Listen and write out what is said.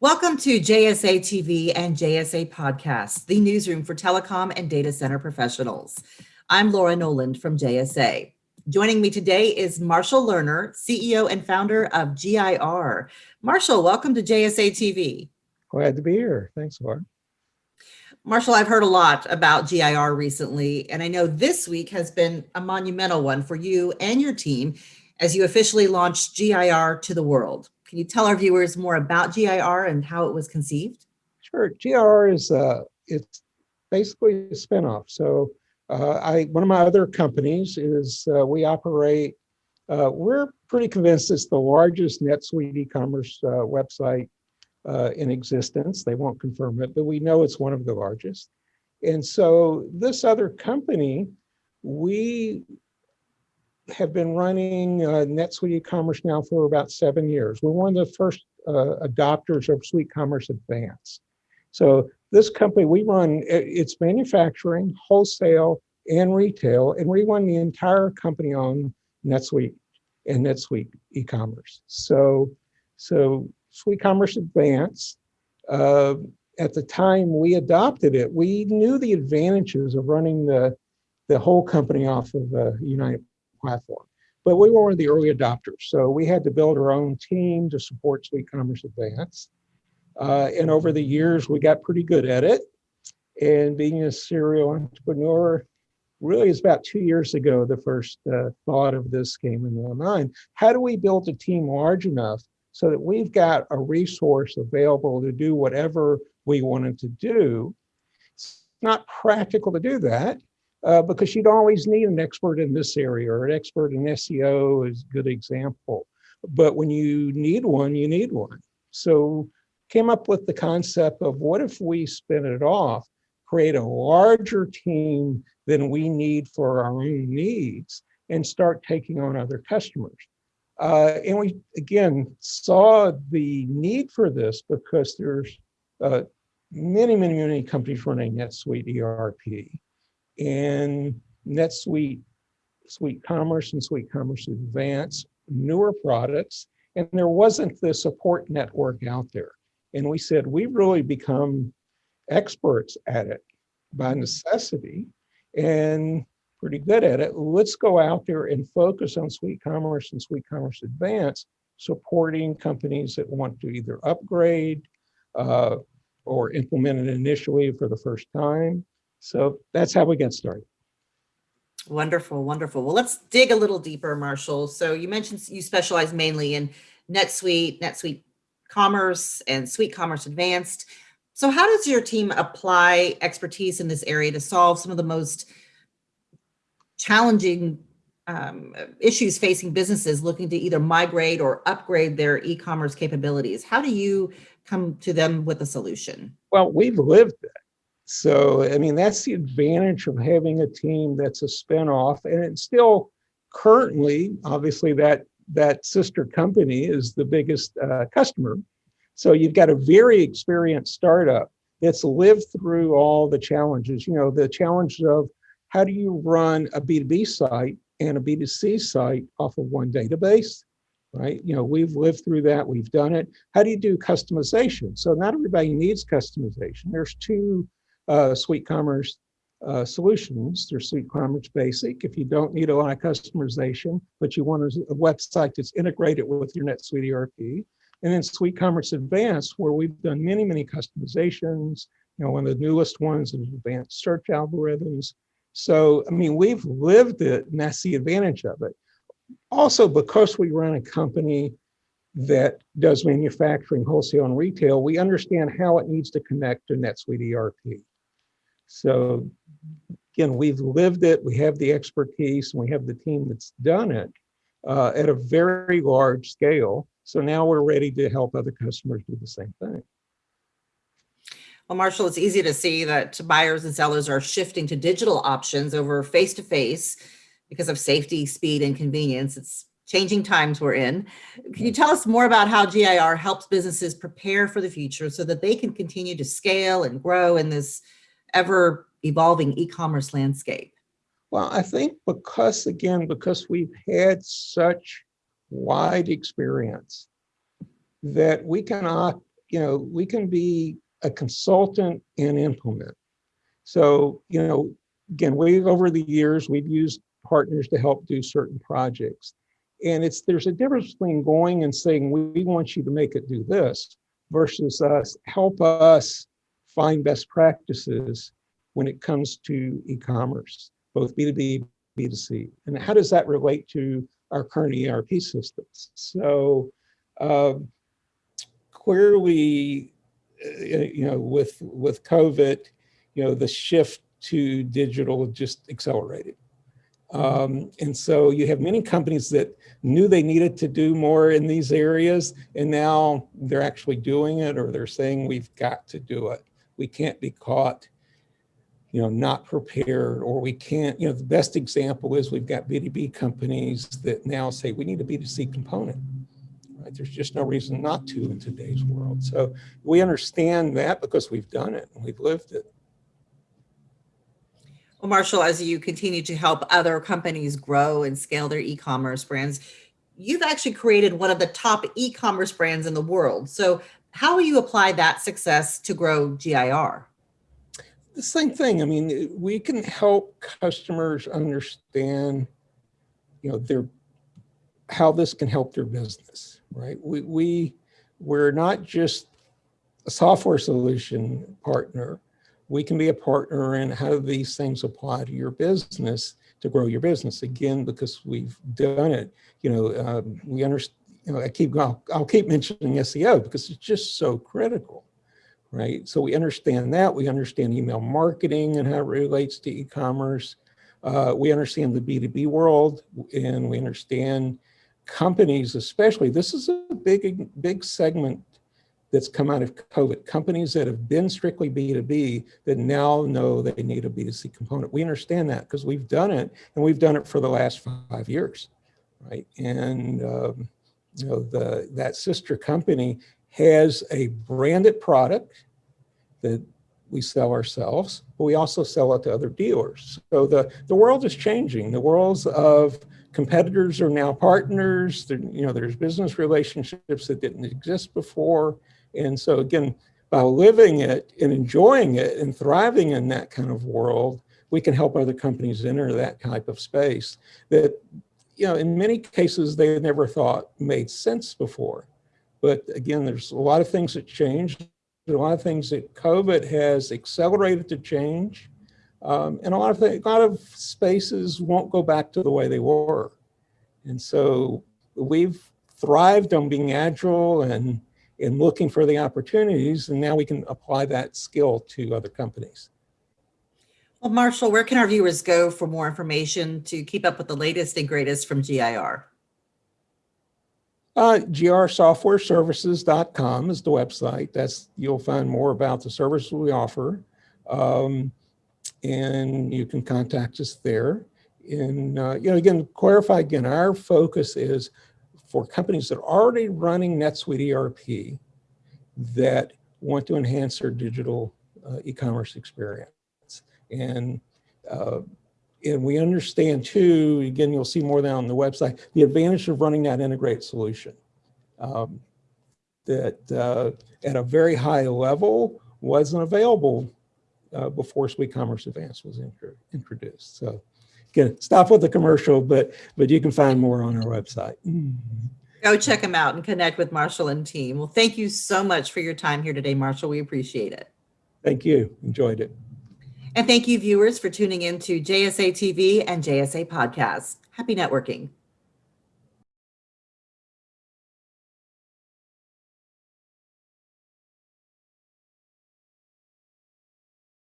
Welcome to JSA TV and JSA Podcast, the newsroom for telecom and data center professionals. I'm Laura Noland from JSA. Joining me today is Marshall Lerner, CEO and founder of GIR. Marshall, welcome to JSA TV. Glad to be here. Thanks, Laura. Marshall, I've heard a lot about GIR recently, and I know this week has been a monumental one for you and your team as you officially launched GIR to the world. Can you tell our viewers more about GIR and how it was conceived? Sure. GIR is uh, it's basically a spinoff. So uh, I one of my other companies is uh, we operate. Uh, we're pretty convinced it's the largest NetSuite e-commerce uh, website uh, in existence. They won't confirm it, but we know it's one of the largest. And so this other company, we have been running uh, NetSuite e-commerce now for about seven years. We're one of the first uh, adopters of Suite Commerce Advanced. So this company, we run its manufacturing, wholesale, and retail, and we run the entire company on NetSuite and NetSuite e-commerce. So, so Suite Commerce Advanced, uh, at the time we adopted it, we knew the advantages of running the, the whole company off of a United platform. But we were one of the early adopters, so we had to build our own team to support Suite Commerce Advance. Uh, and over the years, we got pretty good at it. And being a serial entrepreneur, really is about two years ago, the first uh, thought of this came into my mind. How do we build a team large enough so that we've got a resource available to do whatever we wanted to do? It's not practical to do that uh, because you'd always need an expert in this area or an expert in SEO is a good example. But when you need one, you need one. So came up with the concept of what if we spin it off, create a larger team than we need for our own needs and start taking on other customers. Uh, and we, again, saw the need for this because there's uh, many, many, many companies running NetSuite ERP and NetSuite, Suite Commerce and Suite Commerce Advanced, newer products, and there wasn't the support network out there. And we said, we really become experts at it by necessity and pretty good at it. Let's go out there and focus on Suite Commerce and Suite Commerce Advanced, supporting companies that want to either upgrade uh, or implement it initially for the first time so that's how we get started. Wonderful, wonderful. Well, let's dig a little deeper, Marshall. So you mentioned you specialize mainly in NetSuite, NetSuite Commerce, and Suite Commerce Advanced. So how does your team apply expertise in this area to solve some of the most challenging um, issues facing businesses looking to either migrate or upgrade their e-commerce capabilities? How do you come to them with a solution? Well, we've lived it. So, I mean, that's the advantage of having a team that's a spinoff and it's still currently, obviously that, that sister company is the biggest uh, customer. So you've got a very experienced startup that's lived through all the challenges, you know, the challenges of how do you run a B2B site and a B2C site off of one database, right? You know, we've lived through that, we've done it. How do you do customization? So not everybody needs customization. There's two uh, Suite Commerce uh, solutions. There's Suite Commerce Basic. If you don't need a lot of customization, but you want a, website that's integrated with your NetSuite ERP. And then Suite Commerce Advanced, where we've done many, many customizations. You know, one of the newest ones is advanced search algorithms. So, I mean, we've lived it, and that's the advantage of it. Also, because we run a company that does manufacturing, wholesale, and retail, we understand how it needs to connect to NetSuite ERP. So again, we've lived it, we have the expertise, and we have the team that's done it uh, at a very large scale. So now we're ready to help other customers do the same thing. Well, Marshall, it's easy to see that buyers and sellers are shifting to digital options over face-to-face -face because of safety, speed, and convenience. It's changing times we're in. Can you tell us more about how GIR helps businesses prepare for the future so that they can continue to scale and grow in this ever evolving e-commerce landscape? Well, I think because, again, because we've had such wide experience that we can you know, we can be a consultant and implement. So, you know, again, we, over the years, we've used partners to help do certain projects. And it's, there's a difference between going and saying, we want you to make it do this versus us, help us find best practices when it comes to e-commerce, both B2B, B2C. And how does that relate to our current ERP systems? So um, clearly, uh, you know, with, with COVID, you know, the shift to digital just accelerated. Um, and so you have many companies that knew they needed to do more in these areas, and now they're actually doing it, or they're saying we've got to do it. We can't be caught, you know, not prepared, or we can't, you know, the best example is we've got B2B companies that now say we need a B2C component. Right? There's just no reason not to in today's world. So we understand that because we've done it and we've lived it. Well, Marshall, as you continue to help other companies grow and scale their e-commerce brands, you've actually created one of the top e-commerce brands in the world. So how will you apply that success to grow GIR? The same thing. I mean, we can help customers understand, you know, their how this can help their business, right? We, we we're not just a software solution partner we can be a partner in how do these things apply to your business to grow your business again because we've done it you know um, we understand you know i keep I'll, I'll keep mentioning seo because it's just so critical right so we understand that we understand email marketing and how it relates to e-commerce uh, we understand the b2b world and we understand companies especially this is a big big segment that's come out of COVID. Companies that have been strictly B2B that now know they need a B2C component. We understand that because we've done it and we've done it for the last five years, right? And um, you know, the that sister company has a branded product that we sell ourselves, but we also sell it to other dealers. So the, the world is changing. The worlds of competitors are now partners. There, you know, there's business relationships that didn't exist before. And so again, by living it and enjoying it and thriving in that kind of world, we can help other companies enter that type of space that, you know, in many cases they never thought made sense before. But again, there's a lot of things that changed, a lot of things that COVID has accelerated to change. Um, and a lot of a lot of spaces won't go back to the way they were. And so we've thrived on being agile and in looking for the opportunities, and now we can apply that skill to other companies. Well, Marshall, where can our viewers go for more information to keep up with the latest and greatest from GIR? Uh, grsoftwareservices.com is the website. That's You'll find more about the services we offer. Um, and you can contact us there. And, uh, you know, again, clarify again, our focus is for companies that are already running NetSuite ERP that want to enhance their digital uh, e-commerce experience. And, uh, and we understand too, again, you'll see more than on the website, the advantage of running that integrated solution. Um, that uh, at a very high level wasn't available uh, before Suite Commerce Advanced was introduced. So Again, stop with the commercial, but but you can find more on our website. Go check them out and connect with Marshall and team. Well, thank you so much for your time here today, Marshall. We appreciate it. Thank you. Enjoyed it. And thank you, viewers, for tuning in to JSA TV and JSA Podcast. Happy networking.